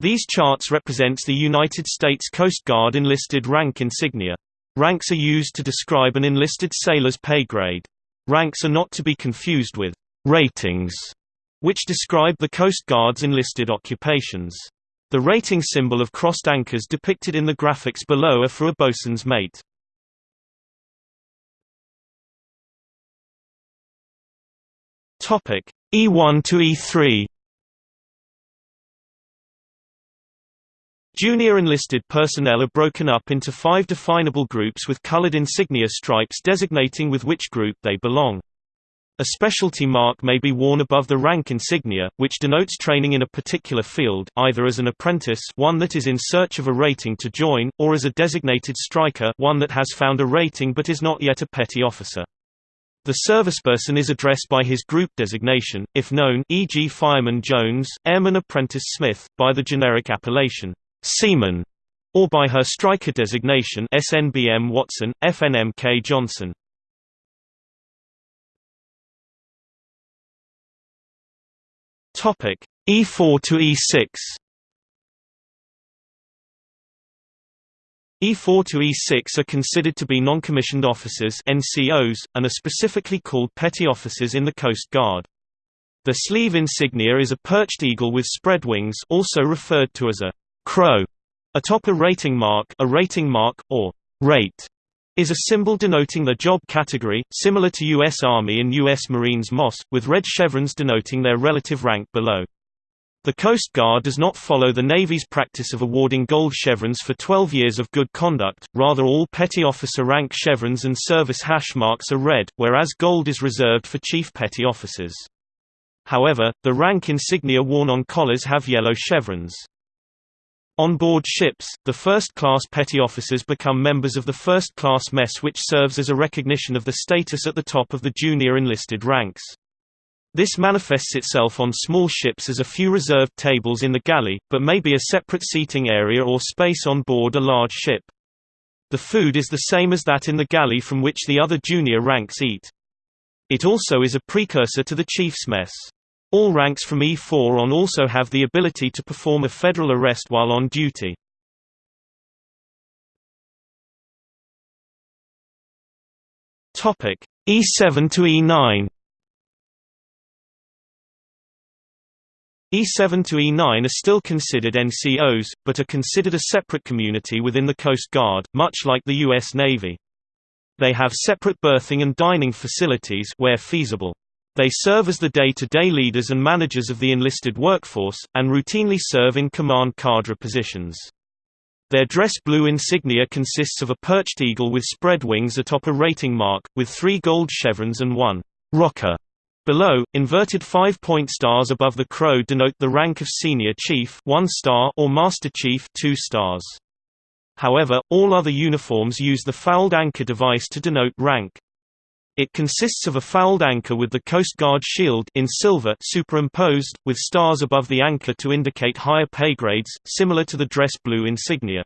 These charts represents the United States Coast Guard enlisted rank insignia. Ranks are used to describe an enlisted sailor's pay grade. Ranks are not to be confused with ratings, which describe the Coast Guard's enlisted occupations. The rating symbol of crossed anchors depicted in the graphics below are for a bosun's mate. Topic E1 to E3 Junior enlisted personnel are broken up into five definable groups with colored insignia stripes designating with which group they belong. A specialty mark may be worn above the rank insignia, which denotes training in a particular field either as an apprentice one that is in search of a rating to join, or as a designated striker one that has found a rating but is not yet a petty officer. The serviceperson is addressed by his group designation, if known e.g. Fireman Jones, Airman Apprentice Smith, by the generic appellation, Seaman, or by her striker designation SNBM Watson, FNMK Johnson. Topic E4 to E6 E4 to E6 are considered to be non-commissioned officers NCOs, and are specifically called petty officers in the Coast Guard. The sleeve insignia is a perched eagle with spread wings also referred to as a crow. Atop a rating mark, a rating mark or rate is a symbol denoting the job category, similar to U.S. Army and U.S. Marines MOS, with red chevrons denoting their relative rank below. The Coast Guard does not follow the Navy's practice of awarding gold chevrons for 12 years of good conduct, rather all petty officer rank chevrons and service hash marks are red, whereas gold is reserved for chief petty officers. However, the rank insignia worn on collars have yellow chevrons. On board ships, the first-class petty officers become members of the first-class mess which serves as a recognition of the status at the top of the junior enlisted ranks. This manifests itself on small ships as a few reserved tables in the galley, but may be a separate seating area or space on board a large ship. The food is the same as that in the galley from which the other junior ranks eat. It also is a precursor to the chief's mess. All ranks from E4 on also have the ability to perform a federal arrest while on duty. Topic E7 to E9 E7 to E9 are still considered NCOs, but are considered a separate community within the Coast Guard, much like the U.S. Navy. They have separate berthing and dining facilities where feasible. They serve as the day-to-day -day leaders and managers of the enlisted workforce, and routinely serve in command cadre positions. Their dress blue insignia consists of a perched eagle with spread wings atop a rating mark, with three gold chevrons and one rocker. Below, inverted five-point stars above the crow denote the rank of senior chief one star or master chief two stars. However, all other uniforms use the fouled anchor device to denote rank. It consists of a fouled anchor with the Coast Guard shield in silver superimposed, with stars above the anchor to indicate higher pay grades, similar to the dress blue insignia.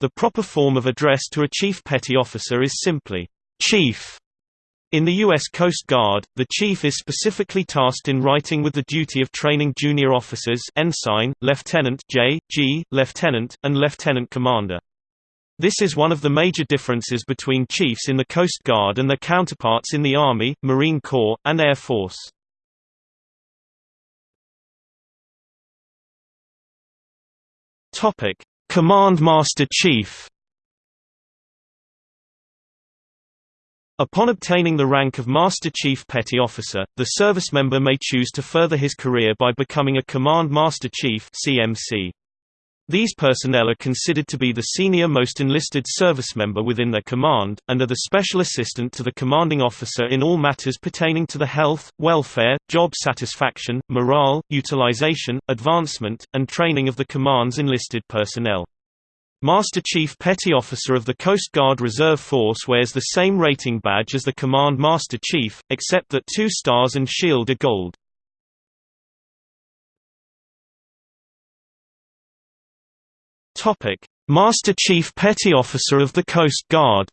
The proper form of address to a chief petty officer is simply, Chief. In the U.S. Coast Guard, the chief is specifically tasked in writing with the duty of training junior officers ensign, lieutenant J, G, lieutenant, and lieutenant commander. This is one of the major differences between chiefs in the Coast Guard and their counterparts in the Army, Marine Corps, and Air Force. Command Master Chief. Upon obtaining the rank of Master Chief Petty Officer, the service member may choose to further his career by becoming a Command Master Chief (CMC). These personnel are considered to be the senior most enlisted service member within their command, and are the special assistant to the commanding officer in all matters pertaining to the health, welfare, job satisfaction, morale, utilization, advancement, and training of the command's enlisted personnel. Master Chief Petty Officer of the Coast Guard Reserve Force wears the same rating badge as the Command Master Chief, except that two stars and shield are gold. Topic: Master Chief Petty Officer of the Coast Guard.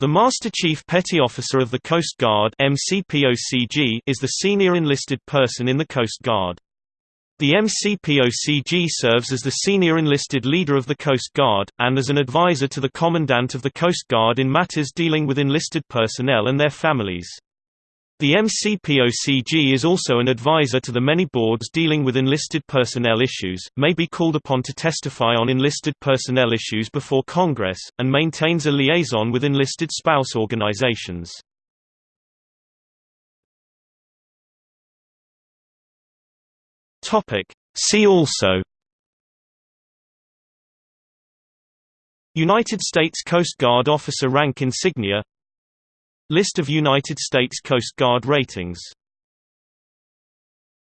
The Master Chief Petty Officer of the Coast Guard MCPOCG is the senior enlisted person in the Coast Guard. The MCPOCG serves as the senior enlisted leader of the Coast Guard, and as an advisor to the Commandant of the Coast Guard in matters dealing with enlisted personnel and their families. The MCPOCG is also an advisor to the many boards dealing with enlisted personnel issues, may be called upon to testify on enlisted personnel issues before Congress, and maintains a liaison with enlisted spouse organizations. See also United States Coast Guard Officer rank insignia List of United States Coast Guard ratings